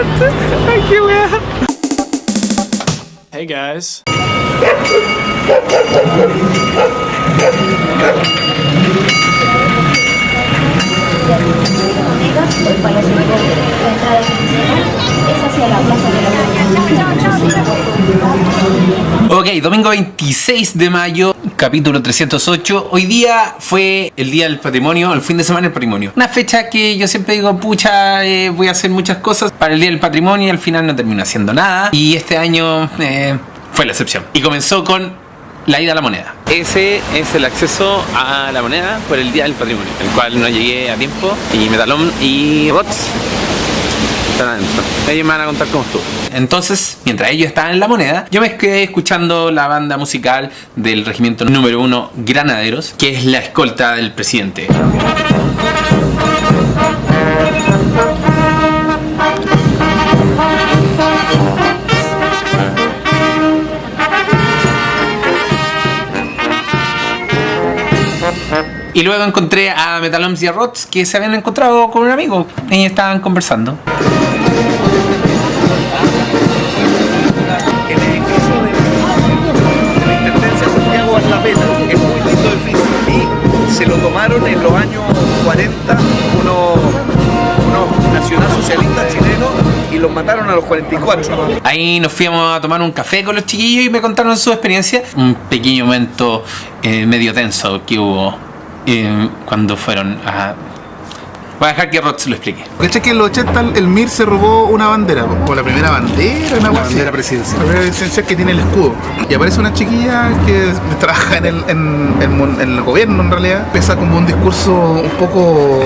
I can't. Hey guys. Domingo 26 de mayo, capítulo 308. Hoy día fue el día del patrimonio, el fin de semana del patrimonio. Una fecha que yo siempre digo, pucha, eh, voy a hacer muchas cosas para el día del patrimonio y al final no termino haciendo nada. Y este año eh, fue la excepción. Y comenzó con la ida a la moneda. Ese es el acceso a la moneda por el Día del Patrimonio, el cual no llegué a tiempo y Metalón y Rots están. Ellos me van a contar cómo estuvo. Entonces, mientras ellos estaban en la moneda, yo me quedé escuchando la banda musical del regimiento número 1 Granaderos, que es la escolta del presidente. Y luego encontré a Metaloms y a Rots que se habían encontrado con un amigo y estaban conversando. El edificio de la Intendencia de Santiago que es muy lindo edificio, y se lo tomaron en los años 40 unos, unos nacionalsocialistas chilenos y los mataron a los 44. Ahí nos fuimos a tomar un café con los chiquillos y me contaron su experiencia. Un pequeño momento eh, medio tenso que hubo eh, cuando fueron a... Voy a dejar que Rots lo explique. ¿Cachai que en los 80 el MIR se robó una bandera? O la primera bandera, una La bandera presidencial. La primera presidencial que tiene el escudo. Y aparece una chiquilla que trabaja en el, en, en- en el gobierno en realidad. Empieza como un discurso un poco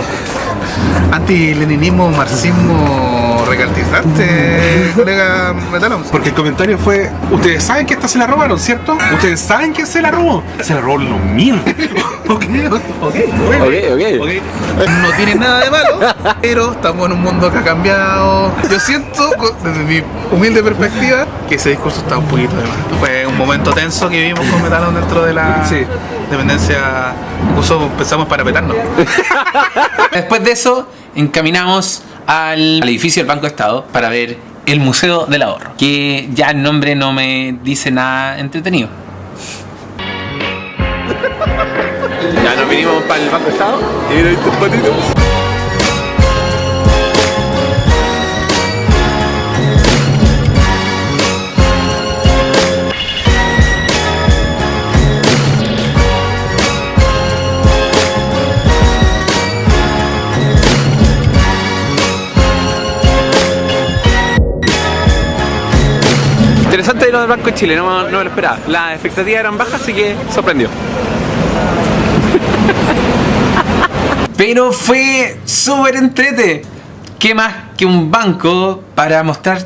anti-leninismo, marxismo recalcitrante, colega Metalón. Porque el comentario fue, ustedes saben que esta se la robaron, ¿cierto? Ustedes saben que se la robó. Se la robó los mil. ok, ok, bueno. Ok, ok. ok. No tiene nada de malo, pero estamos en un mundo que ha cambiado. Yo siento, desde mi humilde perspectiva, que ese discurso está un poquito de más. Fue un momento tenso que vivimos con Metalón dentro de la Sí. dependencia. Incluso pensamos para petarnos. Después de eso, encaminamos al, edificio del Banco de Estado para ver el Museo del Ahorro, que ya el nombre no me dice nada entretenido. Ya nos vinimos para el Banco Estado y patitos. Interesante lo del Banco de Chile, no, no me lo esperaba. Las expectativas eran bajas, así que sorprendió. Pero fue súper entrete. ¿Qué más que un banco para mostrar?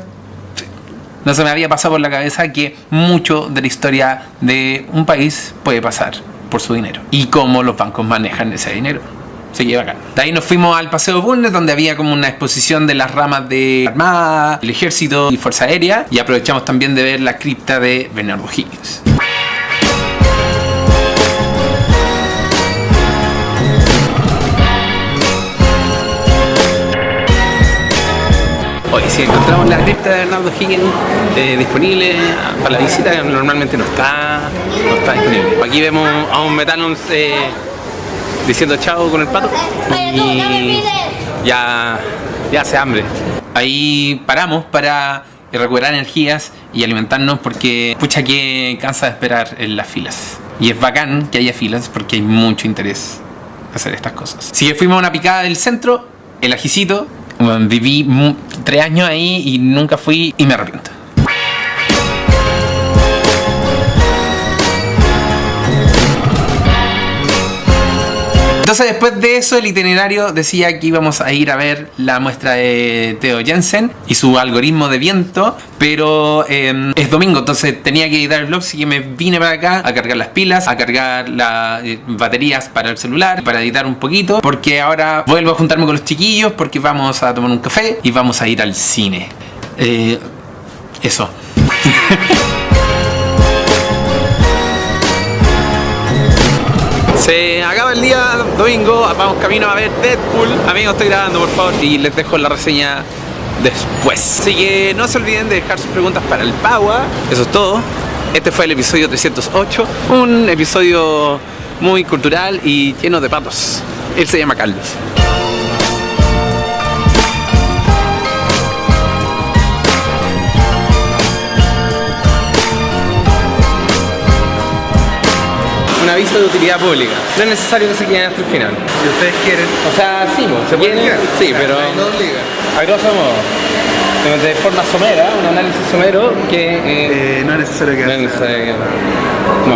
No se me había pasado por la cabeza que mucho de la historia de un país puede pasar por su dinero. Y cómo los bancos manejan ese dinero. De ahí nos fuimos al Paseo Bulnes, donde había como una exposición de las ramas de Armada, el Ejército y Fuerza Aérea. Y aprovechamos también de ver la cripta de Bernardo Higgins. Si encontramos la cripta de Bernardo Higgins eh, disponible para la visita, normalmente no está, no está disponible. Aquí vemos a un Metalons eh, diciendo chao con el pato y ya, ya hace hambre. Ahí paramos para recuperar energías y alimentarnos porque pucha que cansa de esperar en las filas. Y es bacán que haya filas porque hay mucho interés hacer estas cosas. Si fuimos a una picada del centro, el ajicito, viví tres años ahí y nunca fui y me arrepiento. Entonces después de eso el itinerario decía que íbamos a ir a ver la muestra de Theo Jensen y su algoritmo de viento, pero eh, es domingo, entonces tenía que editar el blog, así que me vine para acá a cargar las pilas, a cargar las eh, baterías para el celular, para editar un poquito, porque ahora vuelvo a juntarme con los chiquillos porque vamos a tomar un café y vamos a ir al cine. Eh, eso. Se domingo, vamos camino a ver Deadpool. Amigos, estoy grabando por favor y les dejo la reseña después. Así que no se olviden de dejar sus preguntas para el Pagua. Eso es todo. Este fue el episodio 308. Un episodio muy cultural y lleno de patos. Él se llama Carlos. Un aviso de utilidad pública. No es necesario que se queden hasta el final. Si ustedes quieren, O sea, sí, se pueden quedar. Sí, pero a grosso modo. De forma somera, un análisis somero que eh, eh, no es necesario que no es necesario que-. No.